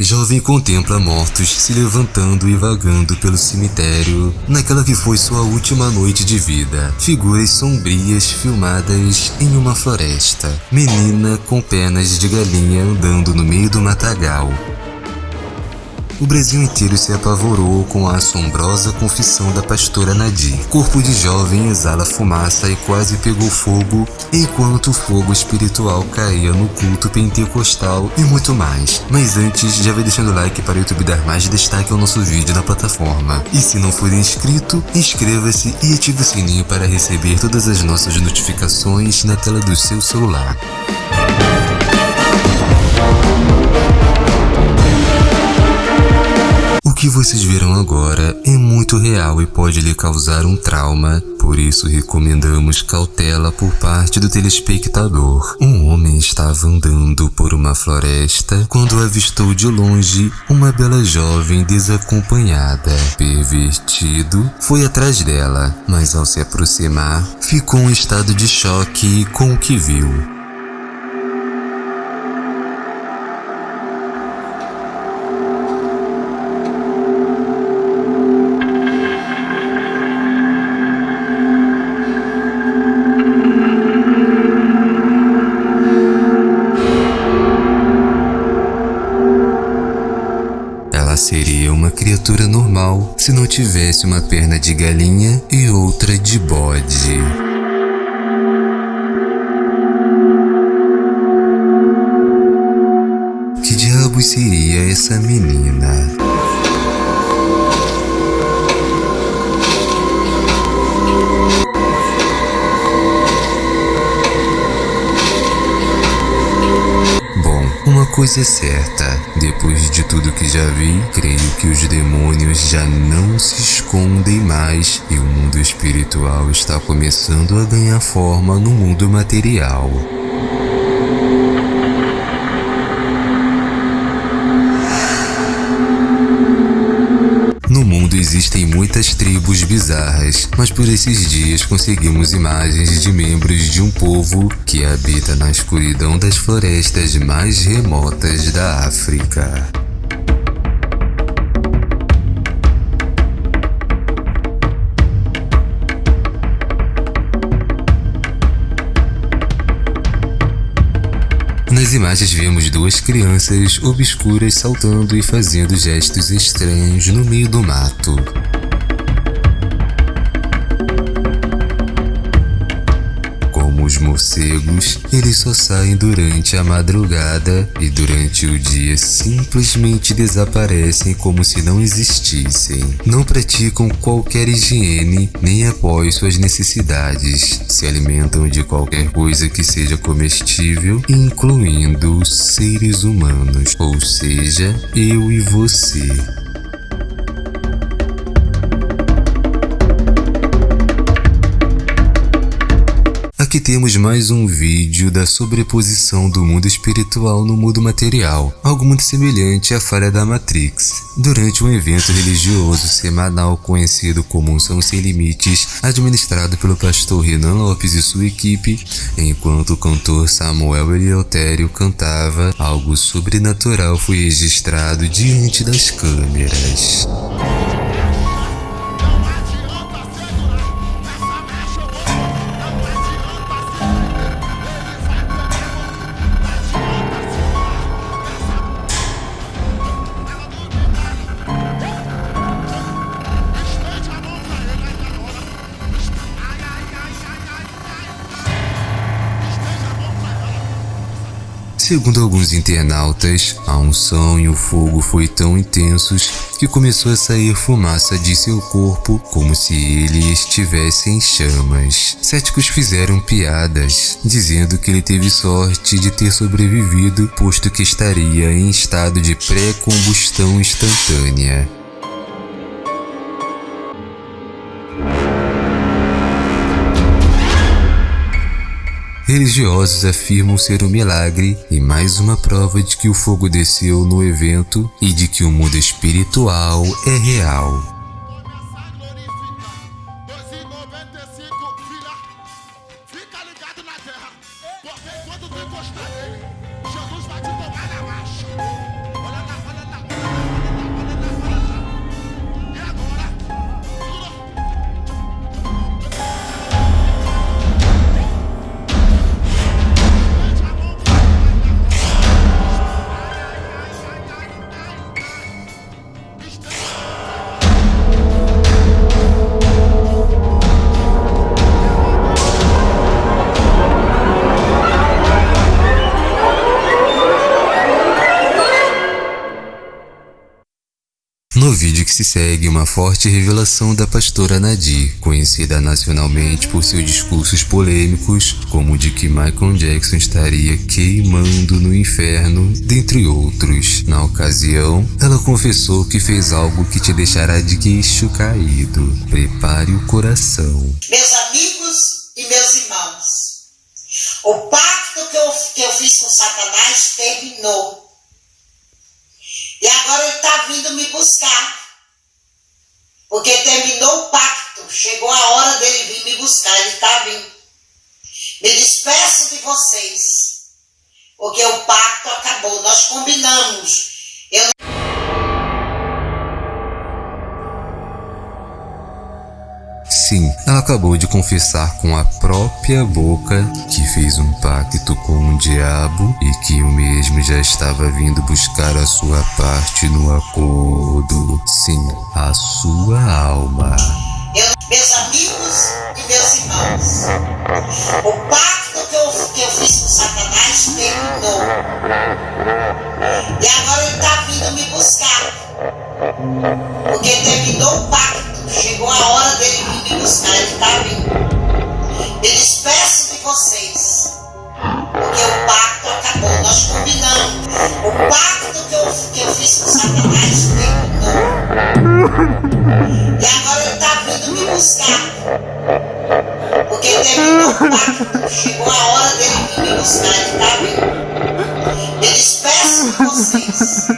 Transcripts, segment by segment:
Jovem contempla mortos se levantando e vagando pelo cemitério naquela que foi sua última noite de vida. Figuras sombrias filmadas em uma floresta. Menina com pernas de galinha andando no meio do matagal. O Brasil inteiro se apavorou com a assombrosa confissão da pastora Nadir. Corpo de jovem exala fumaça e quase pegou fogo, enquanto o fogo espiritual caía no culto pentecostal e muito mais. Mas antes, já vai deixando o like para o YouTube dar mais destaque ao nosso vídeo na plataforma. E se não for inscrito, inscreva-se e ative o sininho para receber todas as nossas notificações na tela do seu celular. Que vocês viram agora é muito real e pode lhe causar um trauma, por isso recomendamos cautela por parte do telespectador. Um homem estava andando por uma floresta quando avistou de longe uma bela jovem desacompanhada. Pervertido, foi atrás dela, mas ao se aproximar, ficou em estado de choque com o que viu. Tivesse uma perna de galinha e outra de bode. Que diabo seria essa menina? Coisa é certa, depois de tudo que já vi, creio que os demônios já não se escondem mais e o mundo espiritual está começando a ganhar forma no mundo material. Existem muitas tribos bizarras, mas por esses dias conseguimos imagens de membros de um povo que habita na escuridão das florestas mais remotas da África. Nas imagens vemos duas crianças obscuras saltando e fazendo gestos estranhos no meio do mato. Morcegos, eles só saem durante a madrugada e durante o dia simplesmente desaparecem como se não existissem. Não praticam qualquer higiene nem após suas necessidades. Se alimentam de qualquer coisa que seja comestível, incluindo seres humanos, ou seja, eu e você. Aqui temos mais um vídeo da sobreposição do mundo espiritual no mundo material, algo muito semelhante à falha da Matrix. Durante um evento religioso semanal conhecido como Unção Sem Limites, administrado pelo pastor Renan Lopes e sua equipe, enquanto o cantor Samuel Eleutério cantava, algo sobrenatural foi registrado diante das câmeras. Segundo alguns internautas, a unção e o fogo foi tão intensos que começou a sair fumaça de seu corpo como se ele estivesse em chamas. Céticos fizeram piadas, dizendo que ele teve sorte de ter sobrevivido, posto que estaria em estado de pré-combustão instantânea. Religiosos afirmam ser um milagre e mais uma prova de que o fogo desceu no evento e de que o mundo espiritual é real. Se segue, uma forte revelação da pastora Nadir, conhecida nacionalmente por seus discursos polêmicos, como o de que Michael Jackson estaria queimando no inferno, dentre outros. Na ocasião, ela confessou que fez algo que te deixará de queixo caído. Prepare o coração. Meus amigos e meus irmãos, o pacto que eu, que eu fiz com Satanás terminou. E agora ele está vindo me buscar. Porque terminou o pacto. Chegou a hora dele vir me buscar. Ele está vindo. Me despeço de vocês. Porque o pacto acabou. Nós combinamos. Eu Sim, ela acabou de confessar com a própria boca que fez um pacto com o diabo e que o mesmo já estava vindo buscar a sua parte no acordo. Sim, a sua alma. Eu, meus amigos e meus irmãos, o pacto que eu, que eu fiz com Satanás terminou. E agora ele está vindo me buscar. Porque terminou o pacto. Chegou a hora dele vir me buscar, ele está vindo. Me despeço de vocês. Porque o pacto acabou, nós combinamos. O pacto que eu, que eu fiz com Satanás terminou. E agora ele está vindo me buscar. Porque terminou o pacto. Chegou a hora dele vir me buscar, ele está vindo. Me despeço de vocês.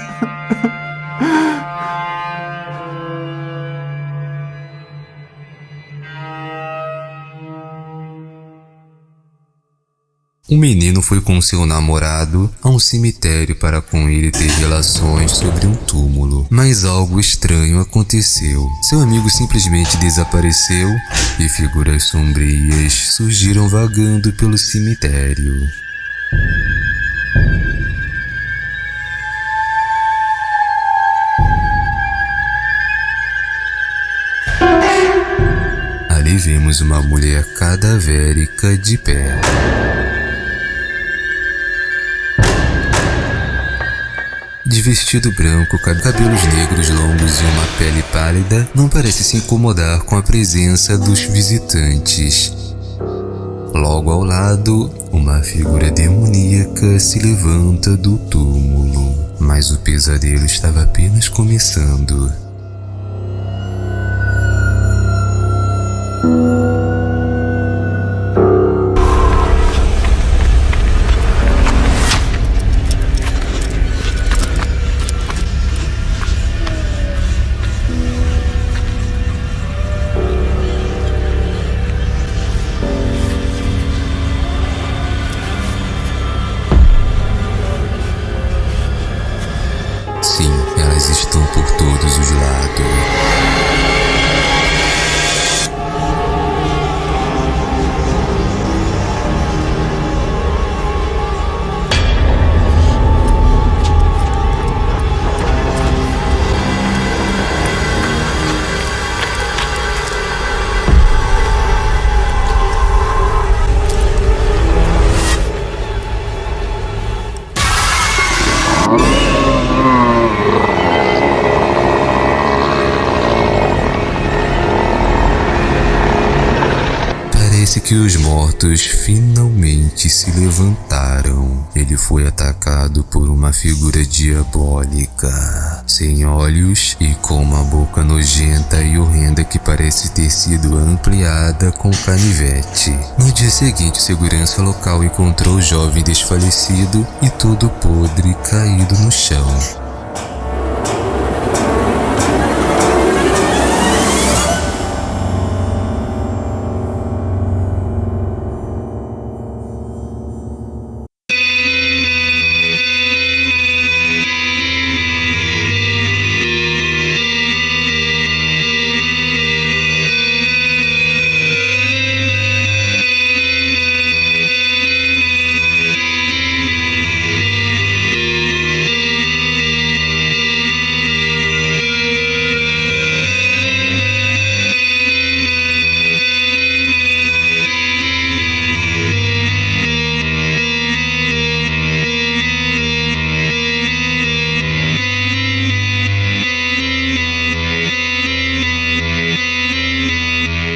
O menino foi com seu namorado a um cemitério para com ele ter relações sobre um túmulo. Mas algo estranho aconteceu. Seu amigo simplesmente desapareceu e figuras sombrias surgiram vagando pelo cemitério. Ali vemos uma mulher cadavérica de pé. De vestido branco, cabelos negros longos e uma pele pálida, não parece se incomodar com a presença dos visitantes. Logo ao lado, uma figura demoníaca se levanta do túmulo, mas o pesadelo estava apenas começando. Parece que os mortos finalmente se levantaram. Ele foi atacado por uma figura diabólica, sem olhos e com uma boca nojenta e horrenda que parece ter sido ampliada com canivete. No dia seguinte, segurança local encontrou o jovem desfalecido e todo podre caído no chão.